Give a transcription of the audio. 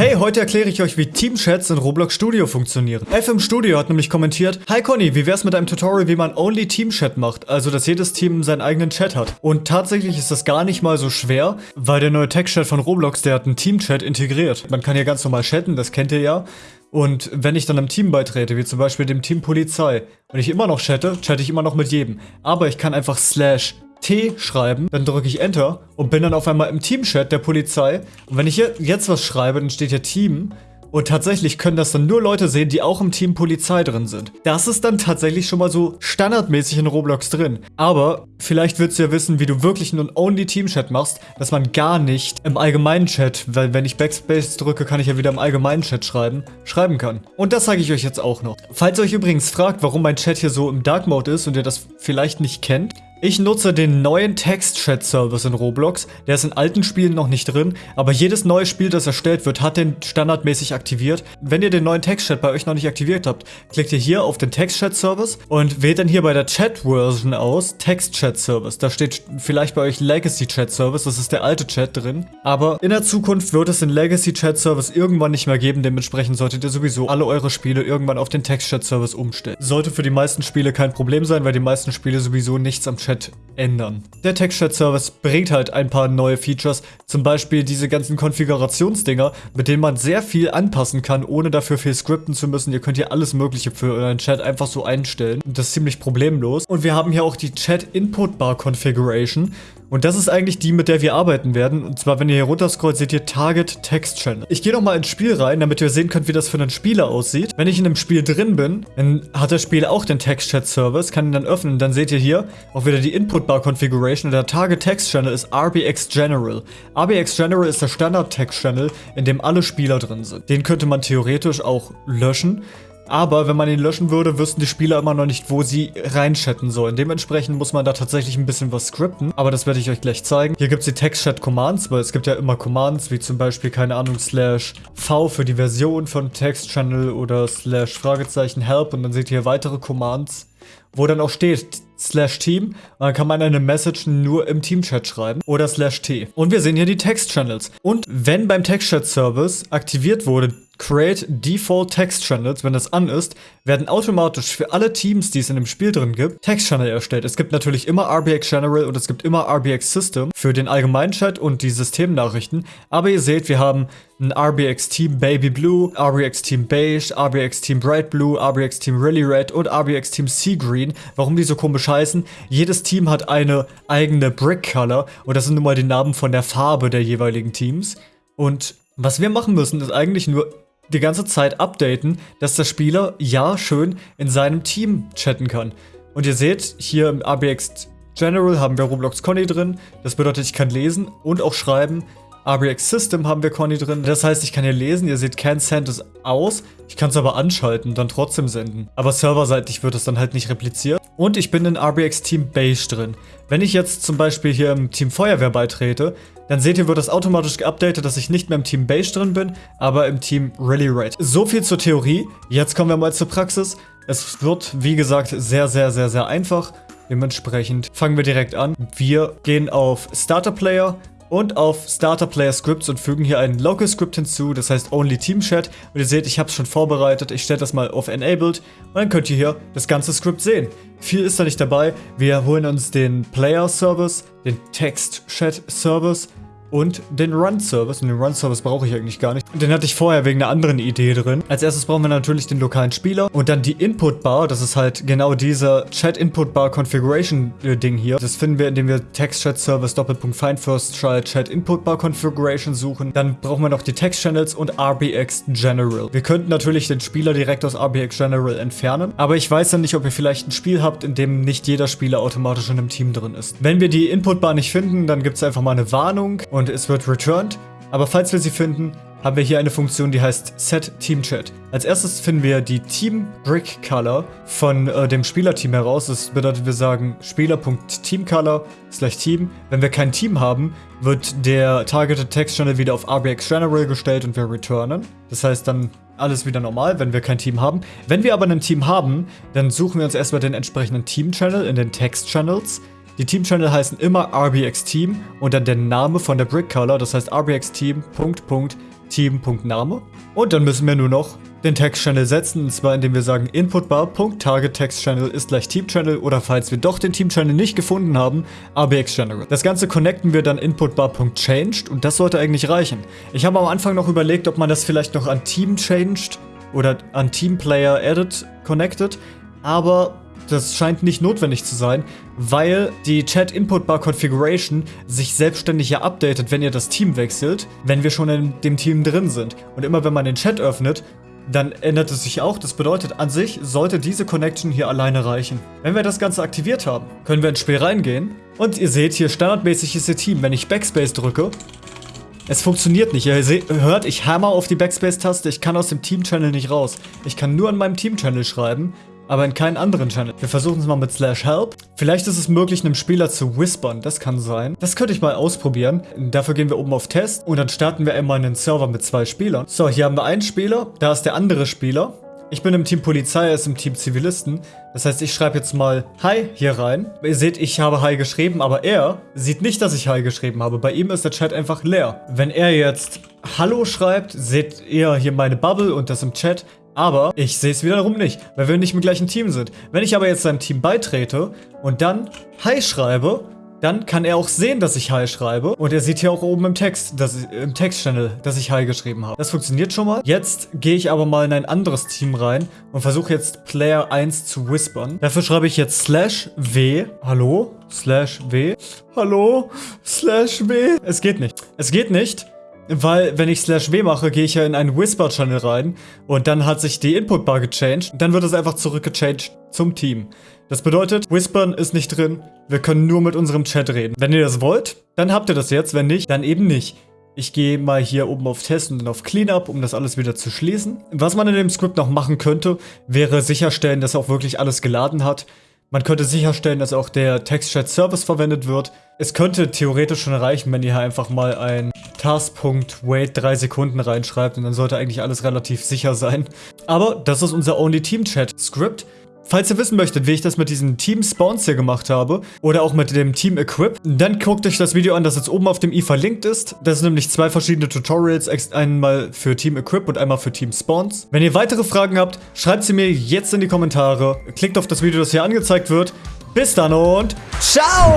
Hey, heute erkläre ich euch, wie Teamchats in Roblox Studio funktionieren. FM Studio hat nämlich kommentiert, Hi Conny, wie wär's mit einem Tutorial, wie man Only Team Chat macht? Also, dass jedes Team seinen eigenen Chat hat. Und tatsächlich ist das gar nicht mal so schwer, weil der neue Text-Chat von Roblox, der hat einen Team-Chat integriert. Man kann hier ganz normal chatten, das kennt ihr ja. Und wenn ich dann einem Team beitrete, wie zum Beispiel dem Team Polizei, und ich immer noch chatte, chatte ich immer noch mit jedem. Aber ich kann einfach slash T schreiben, dann drücke ich Enter und bin dann auf einmal im Teamchat der Polizei. Und wenn ich hier jetzt was schreibe, dann steht hier Team. Und tatsächlich können das dann nur Leute sehen, die auch im Team Polizei drin sind. Das ist dann tatsächlich schon mal so standardmäßig in Roblox drin. Aber vielleicht willst du ja wissen, wie du wirklich einen Only-Team-Chat machst, dass man gar nicht im allgemeinen Chat, weil wenn ich Backspace drücke, kann ich ja wieder im allgemeinen Chat schreiben, schreiben kann. Und das zeige ich euch jetzt auch noch. Falls ihr euch übrigens fragt, warum mein Chat hier so im Dark Mode ist und ihr das vielleicht nicht kennt, ich nutze den neuen Text-Chat-Service in Roblox. Der ist in alten Spielen noch nicht drin, aber jedes neue Spiel, das erstellt wird, hat den standardmäßig aktiviert. Wenn ihr den neuen Text-Chat bei euch noch nicht aktiviert habt, klickt ihr hier auf den Text-Chat-Service und wählt dann hier bei der Chat-Version aus Text-Chat-Service. Da steht vielleicht bei euch Legacy-Chat-Service, das ist der alte Chat drin. Aber in der Zukunft wird es den Legacy-Chat-Service irgendwann nicht mehr geben, dementsprechend solltet ihr sowieso alle eure Spiele irgendwann auf den Text-Chat-Service umstellen. Sollte für die meisten Spiele kein Problem sein, weil die meisten Spiele sowieso nichts am Chat Chat ändern. Der Text-Chat-Service bringt halt ein paar neue Features, zum Beispiel diese ganzen Konfigurationsdinger, mit denen man sehr viel anpassen kann, ohne dafür viel skripten zu müssen. Ihr könnt hier alles mögliche für euren Chat einfach so einstellen. Das ist ziemlich problemlos. Und wir haben hier auch die Chat-Input-Bar-Configuration. Und das ist eigentlich die, mit der wir arbeiten werden. Und zwar, wenn ihr hier runterscrollt, seht ihr Target Text Channel. Ich gehe nochmal ins Spiel rein, damit ihr sehen könnt, wie das für einen Spieler aussieht. Wenn ich in einem Spiel drin bin, dann hat das Spiel auch den Text Chat Service, kann ihn dann öffnen. Dann seht ihr hier auch wieder die Input Bar Configuration. Und der Target Text Channel ist RBX General. RBX General ist der Standard Text Channel, in dem alle Spieler drin sind. Den könnte man theoretisch auch löschen. Aber wenn man ihn löschen würde, wüssten die Spieler immer noch nicht, wo sie reinchatten sollen. Dementsprechend muss man da tatsächlich ein bisschen was skripten. Aber das werde ich euch gleich zeigen. Hier gibt es die Text-Chat-Commands, weil es gibt ja immer Commands, wie zum Beispiel, keine Ahnung, slash V für die Version von Text-Channel oder slash Fragezeichen Help. Und dann seht ihr hier weitere Commands, wo dann auch steht, slash Team. Und dann kann man eine Message nur im Team-Chat schreiben oder slash T. Und wir sehen hier die Text-Channels. Und wenn beim Text-Chat-Service aktiviert wurde, Create Default Text Channels, wenn das an ist, werden automatisch für alle Teams, die es in dem Spiel drin gibt, Text Channel erstellt. Es gibt natürlich immer RBX General und es gibt immer RBX System für den allgemeinen Chat und die Systemnachrichten. Aber ihr seht, wir haben ein RBX Team Baby Blue, RBX Team Beige, RBX Team Bright Blue, RBX Team Really Red und RBX Team Sea Green. Warum die so komisch heißen? Jedes Team hat eine eigene Brick Color und das sind nun mal die Namen von der Farbe der jeweiligen Teams. Und was wir machen müssen, ist eigentlich nur die ganze Zeit updaten, dass der Spieler ja schön in seinem Team chatten kann. Und ihr seht, hier im ABX General haben wir Roblox Conny drin. Das bedeutet, ich kann lesen und auch schreiben. RBX System haben wir Conny drin. Das heißt, ich kann hier lesen. Ihr seht, Can Send ist aus. Ich kann es aber anschalten, dann trotzdem senden. Aber serverseitig wird es dann halt nicht repliziert. Und ich bin in RBX Team Beige drin. Wenn ich jetzt zum Beispiel hier im Team Feuerwehr beitrete, dann seht ihr, wird das automatisch geupdatet, dass ich nicht mehr im Team Beige drin bin, aber im Team Really Red. So viel zur Theorie. Jetzt kommen wir mal zur Praxis. Es wird, wie gesagt, sehr, sehr, sehr, sehr einfach. Dementsprechend fangen wir direkt an. Wir gehen auf Starter Player, und auf Starter Player Scripts und fügen hier ein Local Script hinzu, das heißt Only Team Chat. Und ihr seht, ich habe es schon vorbereitet. Ich stelle das mal auf Enabled und dann könnt ihr hier das ganze Skript sehen. Viel ist da nicht dabei. Wir holen uns den Player Service, den Text Chat Service und den Run-Service. Und den Run-Service brauche ich eigentlich gar nicht. Den hatte ich vorher wegen einer anderen Idee drin. Als erstes brauchen wir natürlich den lokalen Spieler und dann die Input-Bar. Das ist halt genau dieser Chat-Input-Bar-Configuration-Ding hier. Das finden wir, indem wir Text-Chat-Service Doppelpunkt Find First Child Chat-Input-Bar-Configuration suchen. Dann brauchen wir noch die Text-Channels und RBX General. Wir könnten natürlich den Spieler direkt aus RBX General entfernen, aber ich weiß dann nicht, ob ihr vielleicht ein Spiel habt, in dem nicht jeder Spieler automatisch in einem Team drin ist. Wenn wir die Input-Bar nicht finden, dann gibt es einfach mal eine Warnung und es wird returned. Aber falls wir sie finden, haben wir hier eine Funktion, die heißt Set Team Chat. Als erstes finden wir die Team Brick Color von äh, dem Spielerteam heraus. Das bedeutet, wir sagen Spieler.TeamColor slash Team. Wenn wir kein Team haben, wird der Targeted Text Channel wieder auf RBX General gestellt und wir returnen. Das heißt dann alles wieder normal, wenn wir kein Team haben. Wenn wir aber ein Team haben, dann suchen wir uns erstmal den entsprechenden Team Channel in den Text Channels. Die Team-Channel heißen immer RBX Team und dann der Name von der Brick Color, das heißt RBX Team, Punkt, Punkt, Team.name. Und dann müssen wir nur noch den Text-Channel setzen, und zwar indem wir sagen inputbar.target-text-channel ist gleich Team-Channel oder falls wir doch den Team-Channel nicht gefunden haben, abx-general. Das Ganze connecten wir dann inputbar.changed und das sollte eigentlich reichen. Ich habe am Anfang noch überlegt, ob man das vielleicht noch an Team-changed oder an Team-Player-edit connected, aber das scheint nicht notwendig zu sein, weil die Chat Input Bar Configuration sich selbstständig ja updatet, wenn ihr das Team wechselt, wenn wir schon in dem Team drin sind. Und immer wenn man den Chat öffnet, dann ändert es sich auch. Das bedeutet, an sich sollte diese Connection hier alleine reichen. Wenn wir das Ganze aktiviert haben, können wir ins Spiel reingehen. Und ihr seht hier, standardmäßig ist ihr Team. Wenn ich Backspace drücke, es funktioniert nicht. Ihr hört, ich hammer auf die Backspace-Taste. Ich kann aus dem Team-Channel nicht raus. Ich kann nur an meinem Team-Channel schreiben aber in keinen anderen Channel. Wir versuchen es mal mit slash help. Vielleicht ist es möglich, einem Spieler zu whispern. Das kann sein. Das könnte ich mal ausprobieren. Dafür gehen wir oben auf Test und dann starten wir einmal einen Server mit zwei Spielern. So, hier haben wir einen Spieler. Da ist der andere Spieler. Ich bin im Team Polizei, er ist im Team Zivilisten. Das heißt, ich schreibe jetzt mal Hi hier rein. Ihr seht, ich habe Hi geschrieben, aber er sieht nicht, dass ich Hi geschrieben habe. Bei ihm ist der Chat einfach leer. Wenn er jetzt Hallo schreibt, seht ihr hier meine Bubble und das im Chat. Aber ich sehe es wiederum nicht, weil wir nicht im gleichen Team sind. Wenn ich aber jetzt seinem Team beitrete und dann Hi schreibe, dann kann er auch sehen, dass ich Hi schreibe. Und er sieht hier auch oben im Text, dass ich, im Textchannel, dass ich Hi geschrieben habe. Das funktioniert schon mal. Jetzt gehe ich aber mal in ein anderes Team rein und versuche jetzt Player 1 zu whispern. Dafür schreibe ich jetzt slash w. Hallo? Slash w. Hallo? Slash w. Es geht nicht. Es geht nicht. Weil, wenn ich Slash W mache, gehe ich ja in einen Whisper-Channel rein und dann hat sich die Input-Bar gechanged. Dann wird es einfach zurückgechanged zum Team. Das bedeutet, Whispern ist nicht drin, wir können nur mit unserem Chat reden. Wenn ihr das wollt, dann habt ihr das jetzt, wenn nicht, dann eben nicht. Ich gehe mal hier oben auf Test und auf Cleanup, um das alles wieder zu schließen. Was man in dem Skript noch machen könnte, wäre sicherstellen, dass er auch wirklich alles geladen hat. Man könnte sicherstellen, dass auch der Text-Chat-Service verwendet wird. Es könnte theoretisch schon reichen, wenn ihr hier einfach mal ein Task.wait 3 Sekunden reinschreibt und dann sollte eigentlich alles relativ sicher sein. Aber das ist unser Only Team Chat Script. Falls ihr wissen möchtet, wie ich das mit diesen Team Spawns hier gemacht habe oder auch mit dem Team Equip, dann guckt euch das Video an, das jetzt oben auf dem i verlinkt ist. Das sind nämlich zwei verschiedene Tutorials, einmal für Team Equip und einmal für Team Spawns. Wenn ihr weitere Fragen habt, schreibt sie mir jetzt in die Kommentare. Klickt auf das Video, das hier angezeigt wird. Bis dann und ciao!